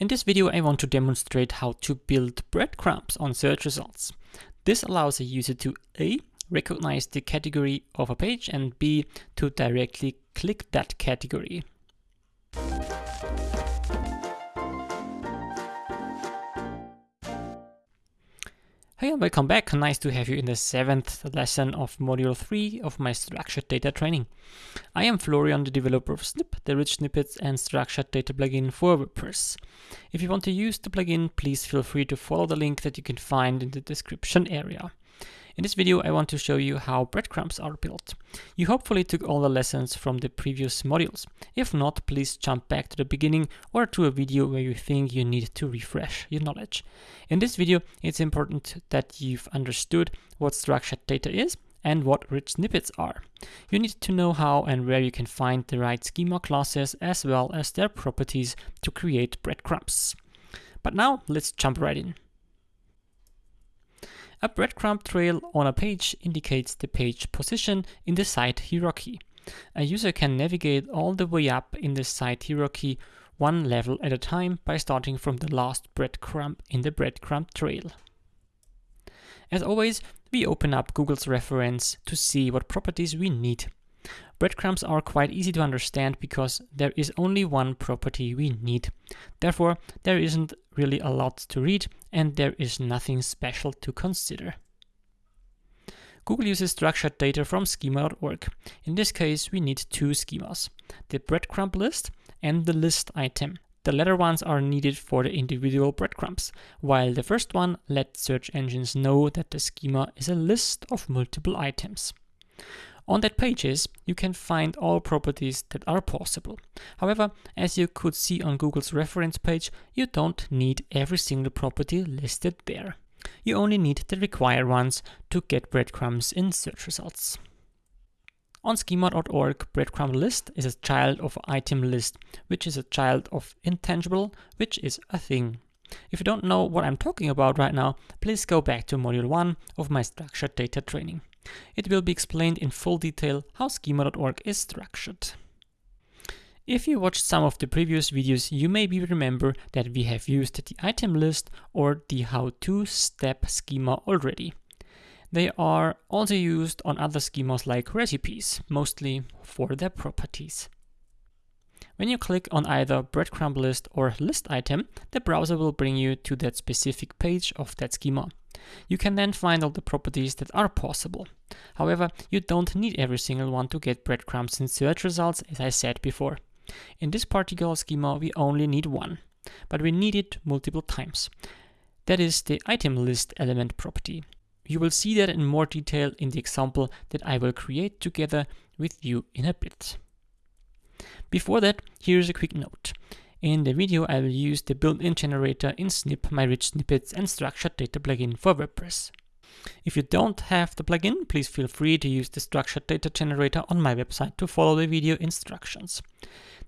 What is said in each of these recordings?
In this video I want to demonstrate how to build breadcrumbs on search results. This allows a user to A. recognize the category of a page and B. to directly click that category. Hey and welcome back, nice to have you in the seventh lesson of module 3 of my structured data training. I am Florian, the developer of Snip, the rich snippets and structured data plugin for WordPress. If you want to use the plugin, please feel free to follow the link that you can find in the description area. In this video, I want to show you how breadcrumbs are built. You hopefully took all the lessons from the previous modules. If not, please jump back to the beginning or to a video where you think you need to refresh your knowledge. In this video, it's important that you've understood what structured data is and what rich snippets are. You need to know how and where you can find the right schema classes as well as their properties to create breadcrumbs. But now let's jump right in. A breadcrumb trail on a page indicates the page position in the site hierarchy. A user can navigate all the way up in the site hierarchy one level at a time by starting from the last breadcrumb in the breadcrumb trail. As always, we open up Google's reference to see what properties we need. Breadcrumbs are quite easy to understand because there is only one property we need. Therefore, there isn't really a lot to read and there is nothing special to consider. Google uses structured data from schema.org. In this case, we need two schemas, the breadcrumb list and the list item. The latter ones are needed for the individual breadcrumbs, while the first one lets search engines know that the schema is a list of multiple items. On that pages, you can find all properties that are possible. However, as you could see on Google's reference page, you don't need every single property listed there. You only need the required ones to get breadcrumbs in search results. On schema.org, breadcrumb list is a child of item list, which is a child of intangible, which is a thing. If you don't know what I'm talking about right now, please go back to module 1 of my structured data training. It will be explained in full detail how schema.org is structured. If you watched some of the previous videos, you maybe remember that we have used the item list or the how-to step schema already. They are also used on other schemas like recipes, mostly for their properties. When you click on either breadcrumb list or list item, the browser will bring you to that specific page of that schema. You can then find all the properties that are possible. However, you don't need every single one to get breadcrumbs in search results, as I said before. In this particular schema, we only need one, but we need it multiple times. That is the item list element property. You will see that in more detail in the example that I will create together with you in a bit. Before that, here's a quick note. In the video, I will use the built-in generator in Snip, my rich snippets and structured data plugin for WordPress. If you don't have the plugin, please feel free to use the structured data generator on my website to follow the video instructions.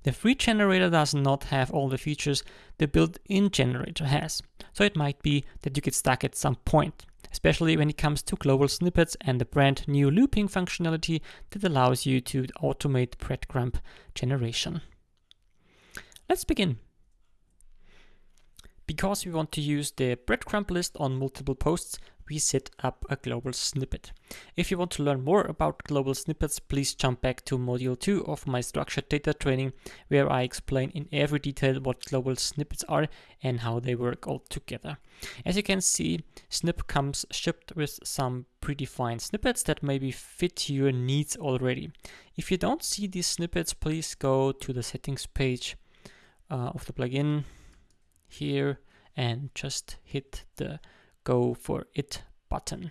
The free generator does not have all the features the built-in generator has, so it might be that you get stuck at some point, especially when it comes to global snippets and the brand new looping functionality that allows you to automate breadcrumb generation. Let's begin. Because we want to use the breadcrumb list on multiple posts, we set up a global snippet. If you want to learn more about global snippets, please jump back to module 2 of my structured data training, where I explain in every detail what global snippets are and how they work all together. As you can see, Snip comes shipped with some predefined snippets that maybe fit your needs already. If you don't see these snippets, please go to the settings page uh, of the plugin here and just hit the go for it button.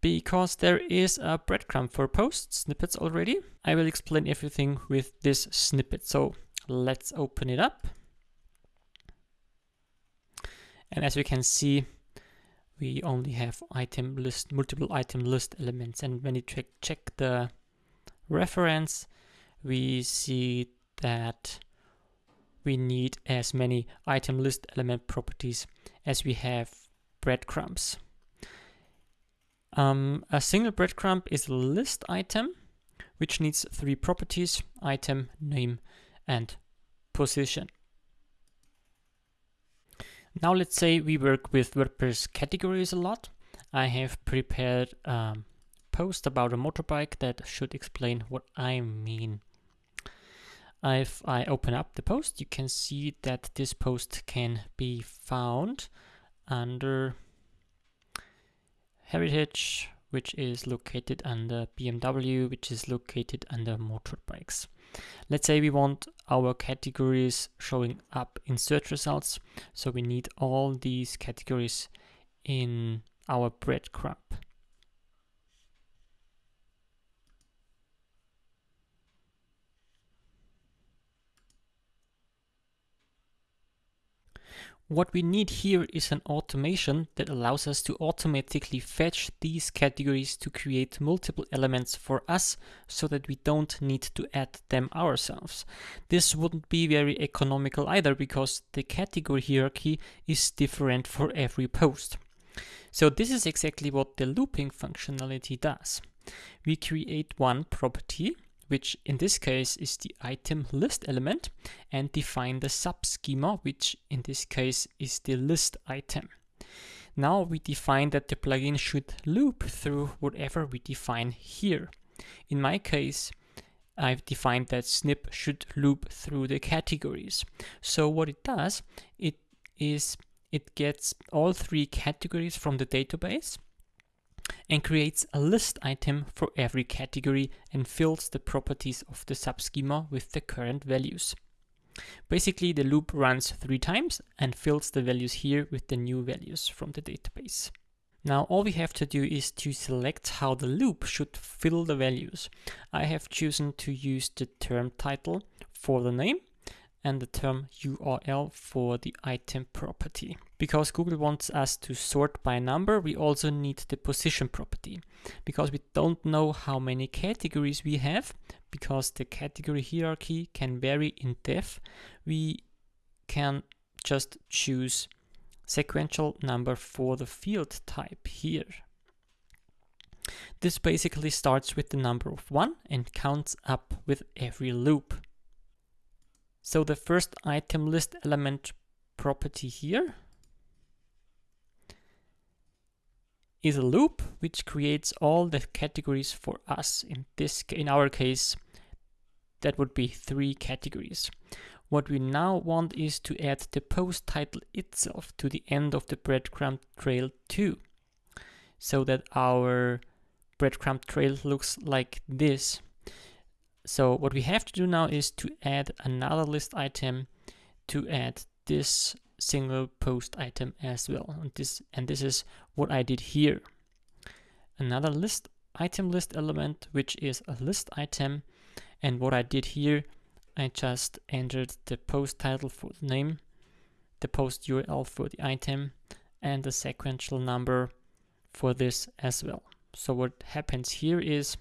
Because there is a breadcrumb for post snippets already, I will explain everything with this snippet. So let's open it up. And as we can see, we only have item list, multiple item list elements. And when you check, check the reference, we see that we need as many item list element properties as we have breadcrumbs. Um, a single breadcrumb is a list item, which needs three properties, item, name, and position. Now let's say we work with WordPress categories a lot. I have prepared a post about a motorbike that should explain what I mean. If I open up the post, you can see that this post can be found under Heritage, which is located under BMW, which is located under motorbikes. Let's say we want our categories showing up in search results. So we need all these categories in our breadcrumb. What we need here is an automation that allows us to automatically fetch these categories to create multiple elements for us so that we don't need to add them ourselves. This wouldn't be very economical either because the category hierarchy is different for every post. So this is exactly what the looping functionality does. We create one property which in this case is the item list element, and define the subschema, which in this case is the list item. Now we define that the plugin should loop through whatever we define here. In my case, I've defined that snip should loop through the categories. So what it does, it is it gets all three categories from the database and creates a list item for every category and fills the properties of the subschema with the current values. Basically, the loop runs three times and fills the values here with the new values from the database. Now all we have to do is to select how the loop should fill the values. I have chosen to use the term title for the name and the term URL for the item property. Because Google wants us to sort by number, we also need the position property. Because we don't know how many categories we have, because the category hierarchy can vary in depth, we can just choose sequential number for the field type here. This basically starts with the number of 1 and counts up with every loop. So the first item list element property here is a loop which creates all the categories for us. In this, in our case, that would be three categories. What we now want is to add the post title itself to the end of the breadcrumb trail too, so that our breadcrumb trail looks like this. So what we have to do now is to add another list item to add this single post item as well. And this, and this is what I did here. Another list item list element, which is a list item. And what I did here, I just entered the post title for the name, the post URL for the item, and the sequential number for this as well. So what happens here is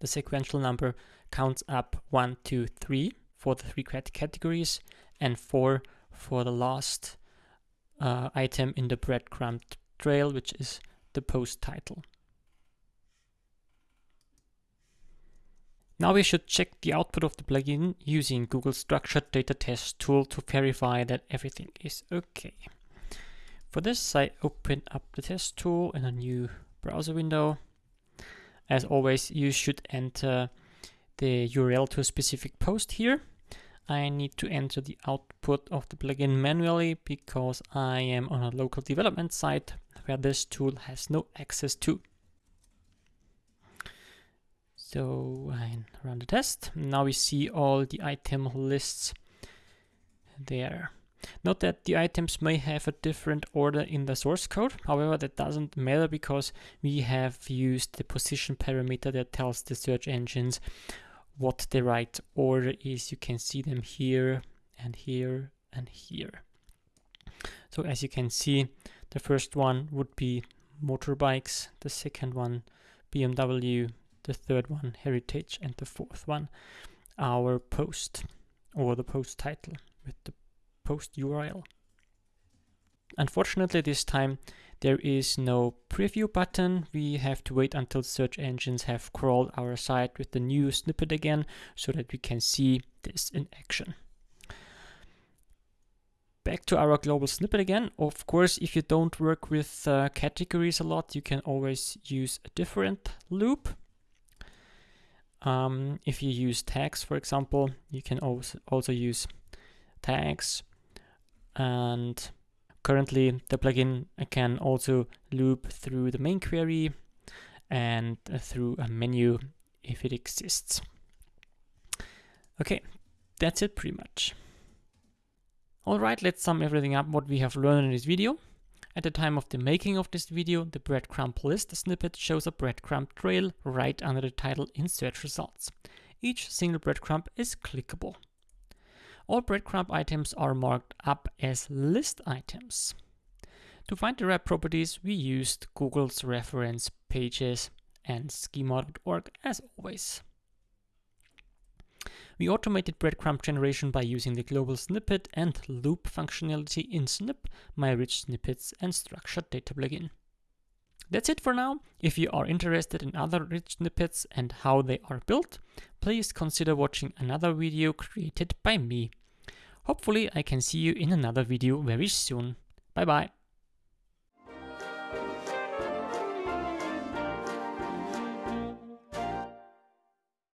the sequential number counts up 1, 2, 3 for the three categories and 4 for the last uh, item in the breadcrumb trail, which is the post title. Now we should check the output of the plugin using Google Structured Data Test tool to verify that everything is okay. For this, I open up the test tool in a new browser window. As always, you should enter the URL to a specific post here. I need to enter the output of the plugin manually because I am on a local development site where this tool has no access to. So I run the test. Now we see all the item lists there. Note that the items may have a different order in the source code. However, that doesn't matter because we have used the position parameter that tells the search engines what the right order is. You can see them here and here and here. So as you can see, the first one would be motorbikes, the second one BMW, the third one heritage, and the fourth one our post or the post title with the post URL. Unfortunately, this time there is no preview button. We have to wait until search engines have crawled our site with the new snippet again so that we can see this in action. back to our global snippet again. Of course, if you don't work with uh, categories a lot, you can always use a different loop. Um, if you use tags, for example, you can also, also use tags. And currently the plugin can also loop through the main query and uh, through a menu if it exists. Okay, that's it pretty much. Alright, let's sum everything up what we have learned in this video. At the time of the making of this video, the breadcrumb list snippet shows a breadcrumb trail right under the title in search results. Each single breadcrumb is clickable. All breadcrumb items are marked up as list items. To find the wrap properties, we used Google's reference pages and schema.org as always. We automated breadcrumb generation by using the global snippet and loop functionality in Snip, my rich snippets and structured data plugin. That's it for now. If you are interested in other rich snippets and how they are built, please consider watching another video created by me. Hopefully I can see you in another video very soon. Bye bye.